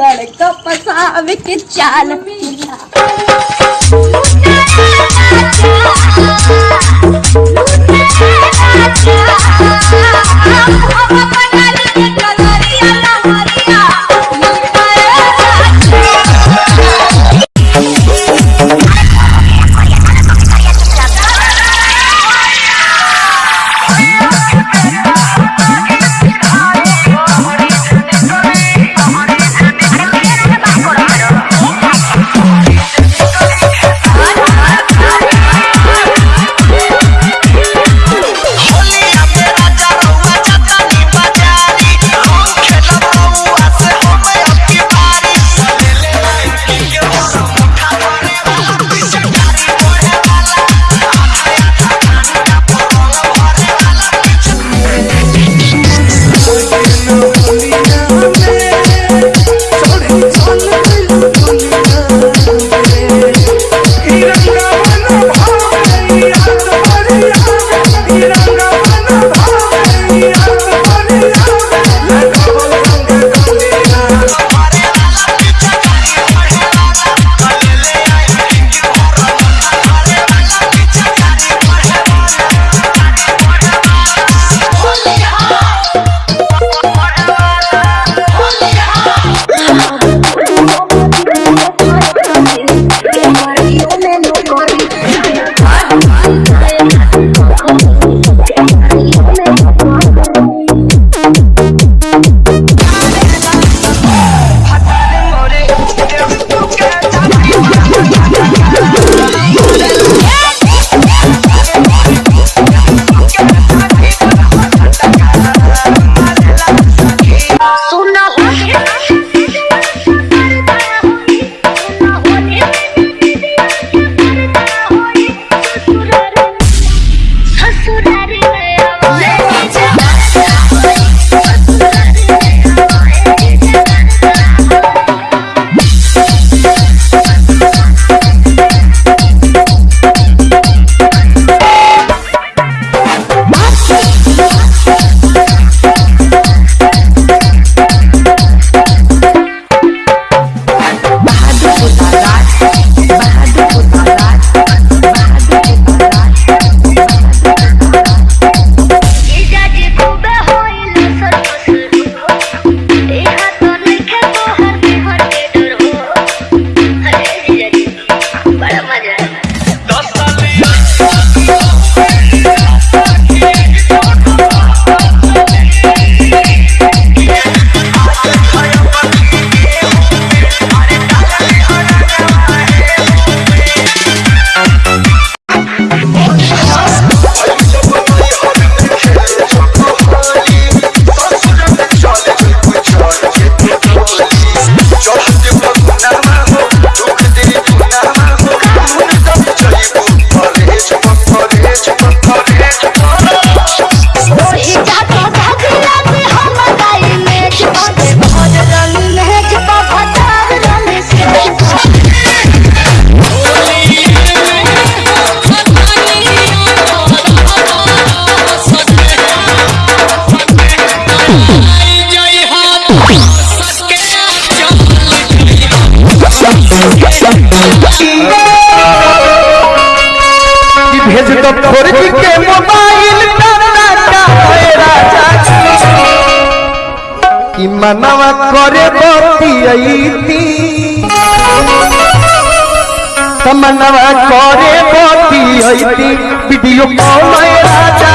लड़का पसा के चाल। मिला मनवा करे बतियती तमनवा करे थी। वीडियो कॉल राजा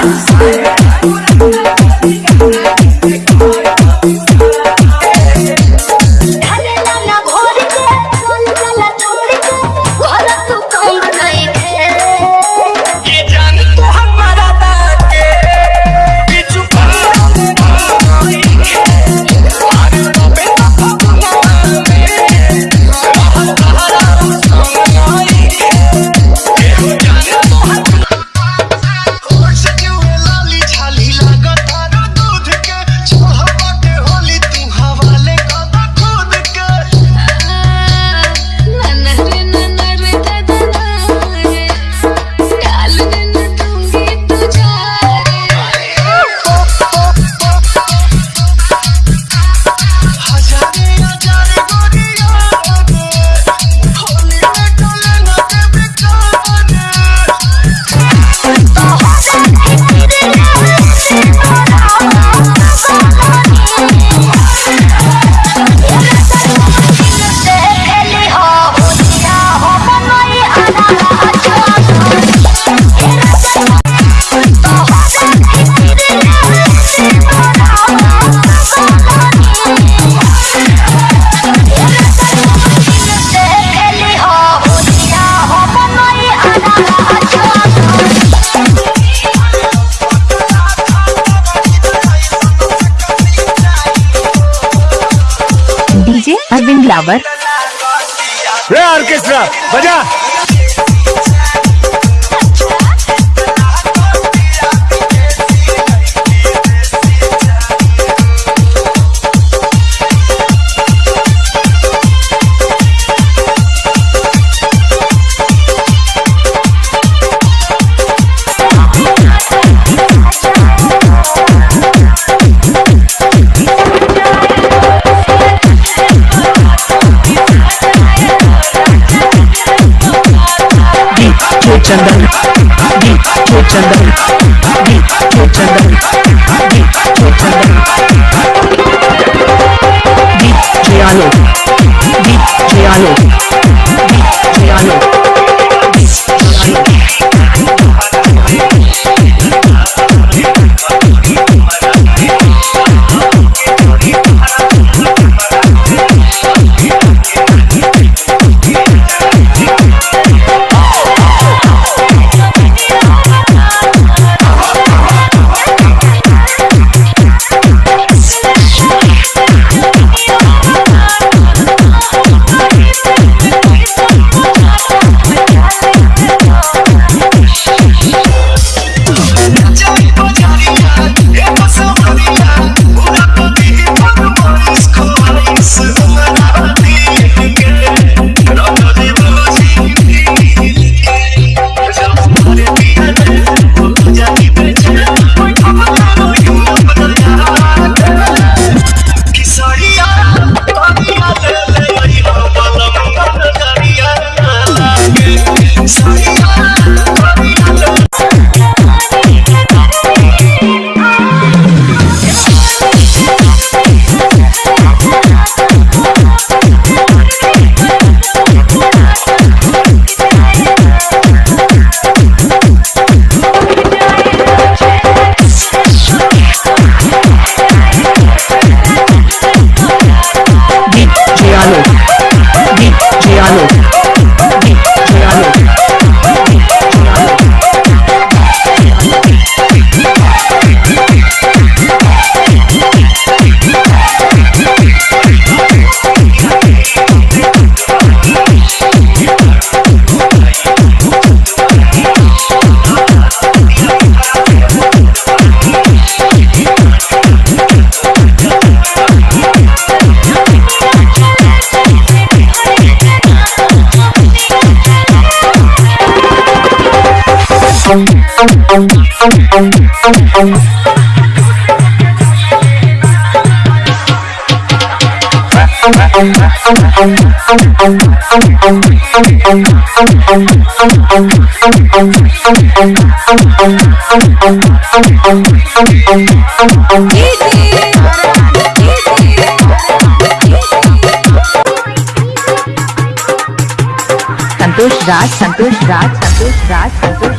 Thank लवर। रे ऑर्केस्ट्रा बजा। No. संतोष राज संतोष राज संतोष राज संतोष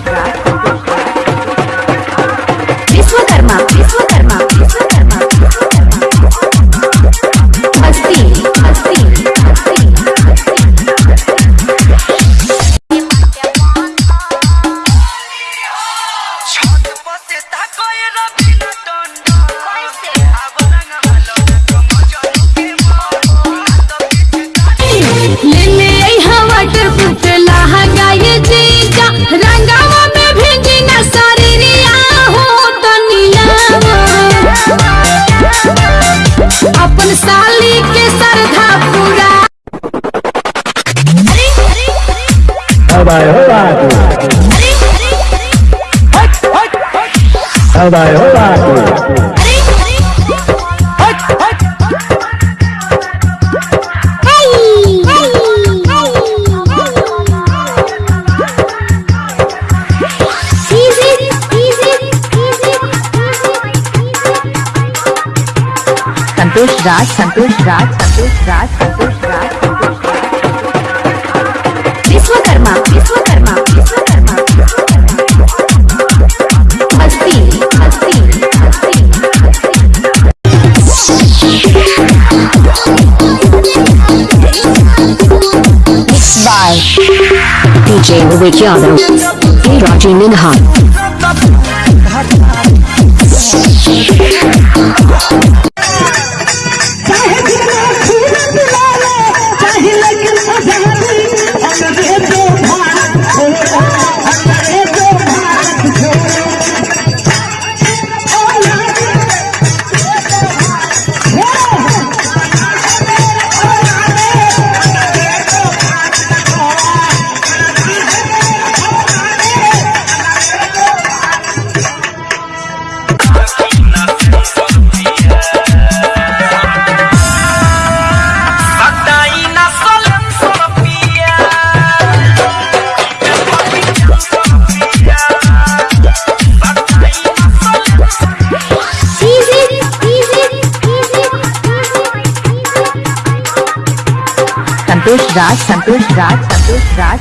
समुदाय हो आपको संतोष राज संतोष राज संतोष राज संतोष राज। DJ Wick Yadav, K. राज संतोष राज संतोष राज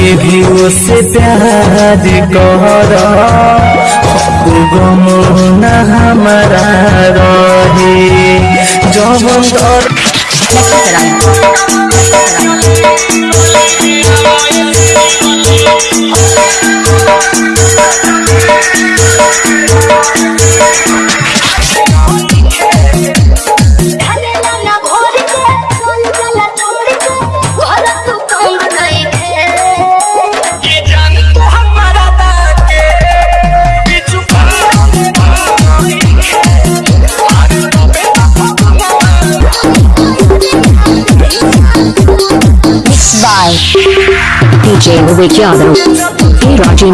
के भी उससे प्यार कर। गम हमारा रहे। जब दर ढलेला DJ Vivek Yadav. Hey Raji.